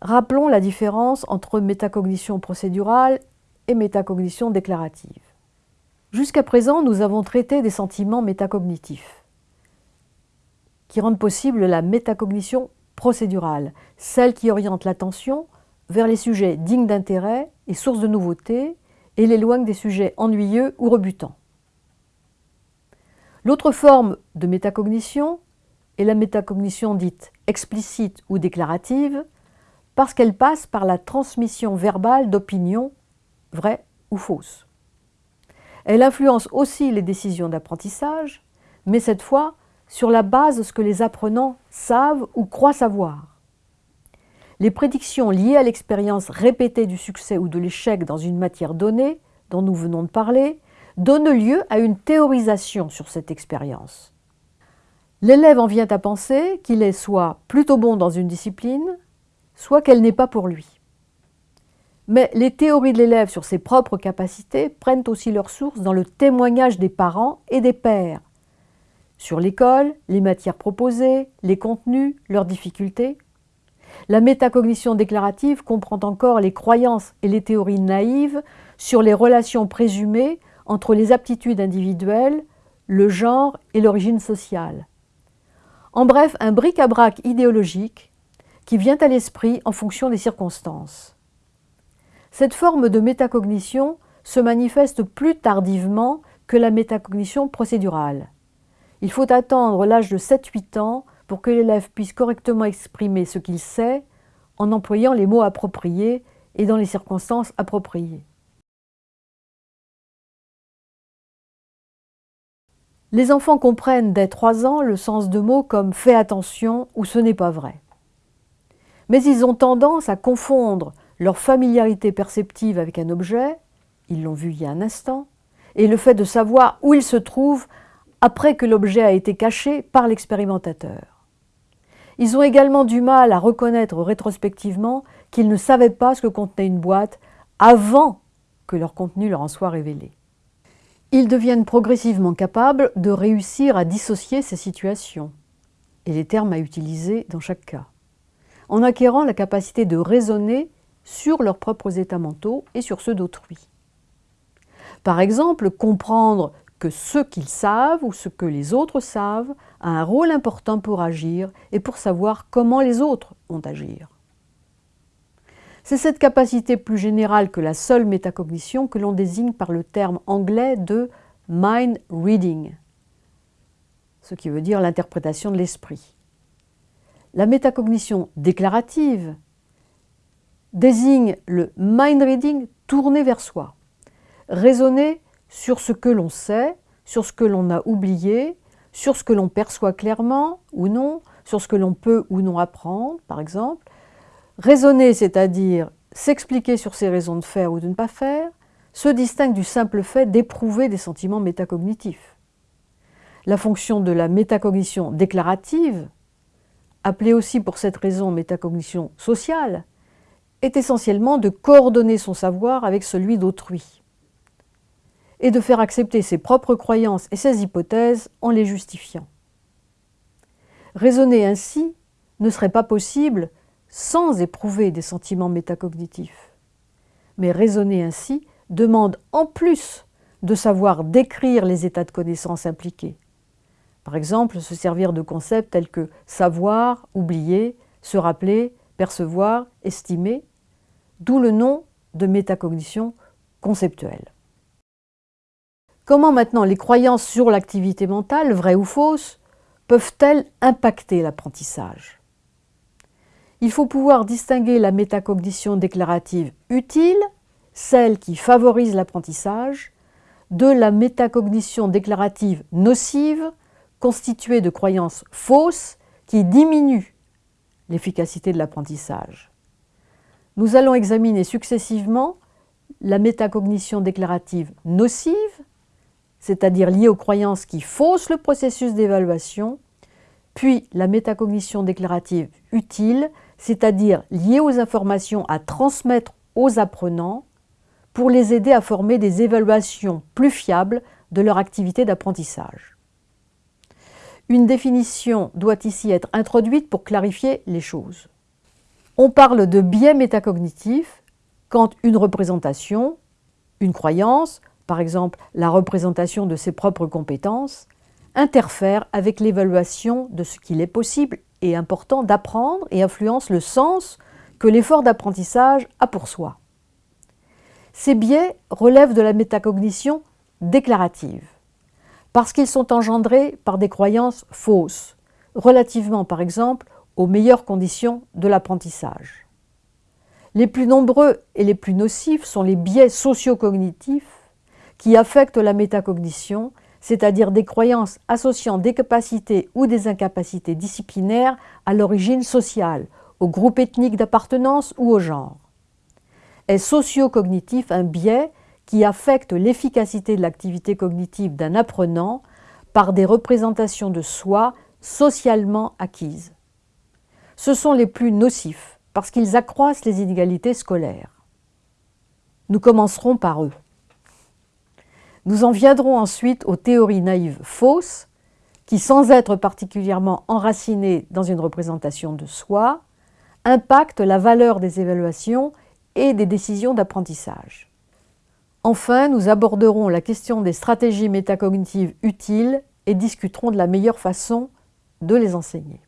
Rappelons la différence entre métacognition procédurale et métacognition déclarative. Jusqu'à présent, nous avons traité des sentiments métacognitifs qui rendent possible la métacognition procédurale, celle qui oriente l'attention vers les sujets dignes d'intérêt et sources de nouveautés et l'éloigne des sujets ennuyeux ou rebutants. L'autre forme de métacognition est la métacognition dite explicite ou déclarative, parce qu'elle passe par la transmission verbale d'opinions vraies ou fausses. Elle influence aussi les décisions d'apprentissage, mais cette fois sur la base de ce que les apprenants savent ou croient savoir. Les prédictions liées à l'expérience répétée du succès ou de l'échec dans une matière donnée, dont nous venons de parler, donnent lieu à une théorisation sur cette expérience. L'élève en vient à penser qu'il est soit plutôt bon dans une discipline, soit qu'elle n'est pas pour lui. Mais les théories de l'élève sur ses propres capacités prennent aussi leur source dans le témoignage des parents et des pères, sur l'école, les matières proposées, les contenus, leurs difficultés. La métacognition déclarative comprend encore les croyances et les théories naïves sur les relations présumées entre les aptitudes individuelles, le genre et l'origine sociale. En bref, un bric-à-brac idéologique qui vient à l'esprit en fonction des circonstances. Cette forme de métacognition se manifeste plus tardivement que la métacognition procédurale. Il faut attendre l'âge de 7-8 ans pour que l'élève puisse correctement exprimer ce qu'il sait en employant les mots appropriés et dans les circonstances appropriées. Les enfants comprennent dès 3 ans le sens de mots comme « fais attention » ou « ce n'est pas vrai » mais ils ont tendance à confondre leur familiarité perceptive avec un objet, ils l'ont vu il y a un instant, et le fait de savoir où il se trouve après que l'objet a été caché par l'expérimentateur. Ils ont également du mal à reconnaître rétrospectivement qu'ils ne savaient pas ce que contenait une boîte avant que leur contenu leur en soit révélé. Ils deviennent progressivement capables de réussir à dissocier ces situations et les termes à utiliser dans chaque cas en acquérant la capacité de raisonner sur leurs propres états mentaux et sur ceux d'autrui. Par exemple, comprendre que ce qu'ils savent ou ce que les autres savent a un rôle important pour agir et pour savoir comment les autres vont agir. C'est cette capacité plus générale que la seule métacognition que l'on désigne par le terme anglais de « mind reading », ce qui veut dire l'interprétation de l'esprit. La métacognition déclarative désigne le mind reading tourné vers soi, raisonner sur ce que l'on sait, sur ce que l'on a oublié, sur ce que l'on perçoit clairement ou non, sur ce que l'on peut ou non apprendre, par exemple. Raisonner, c'est-à-dire s'expliquer sur ses raisons de faire ou de ne pas faire, se distingue du simple fait d'éprouver des sentiments métacognitifs. La fonction de la métacognition déclarative appelée aussi pour cette raison métacognition sociale, est essentiellement de coordonner son savoir avec celui d'autrui et de faire accepter ses propres croyances et ses hypothèses en les justifiant. Raisonner ainsi ne serait pas possible sans éprouver des sentiments métacognitifs. Mais raisonner ainsi demande en plus de savoir décrire les états de connaissance impliqués, par exemple, se servir de concepts tels que savoir, oublier, se rappeler, percevoir, estimer, d'où le nom de métacognition conceptuelle. Comment maintenant les croyances sur l'activité mentale, vraies ou fausses, peuvent-elles impacter l'apprentissage? Il faut pouvoir distinguer la métacognition déclarative utile, celle qui favorise l'apprentissage, de la métacognition déclarative nocive, constituée de croyances fausses qui diminuent l'efficacité de l'apprentissage. Nous allons examiner successivement la métacognition déclarative nocive, c'est-à-dire liée aux croyances qui faussent le processus d'évaluation, puis la métacognition déclarative utile, c'est-à-dire liée aux informations à transmettre aux apprenants pour les aider à former des évaluations plus fiables de leur activité d'apprentissage. Une définition doit ici être introduite pour clarifier les choses. On parle de biais métacognitifs quand une représentation, une croyance, par exemple la représentation de ses propres compétences, interfère avec l'évaluation de ce qu'il est possible et important d'apprendre et influence le sens que l'effort d'apprentissage a pour soi. Ces biais relèvent de la métacognition déclarative, parce qu'ils sont engendrés par des croyances fausses, relativement par exemple aux meilleures conditions de l'apprentissage. Les plus nombreux et les plus nocifs sont les biais socio-cognitifs qui affectent la métacognition, c'est-à-dire des croyances associant des capacités ou des incapacités disciplinaires à l'origine sociale, au groupe ethnique d'appartenance ou au genre. Est socio-cognitif un biais qui affecte l'efficacité de l'activité cognitive d'un apprenant par des représentations de soi socialement acquises. Ce sont les plus nocifs parce qu'ils accroissent les inégalités scolaires. Nous commencerons par eux. Nous en viendrons ensuite aux théories naïves fausses qui, sans être particulièrement enracinées dans une représentation de soi, impactent la valeur des évaluations et des décisions d'apprentissage. Enfin, nous aborderons la question des stratégies métacognitives utiles et discuterons de la meilleure façon de les enseigner.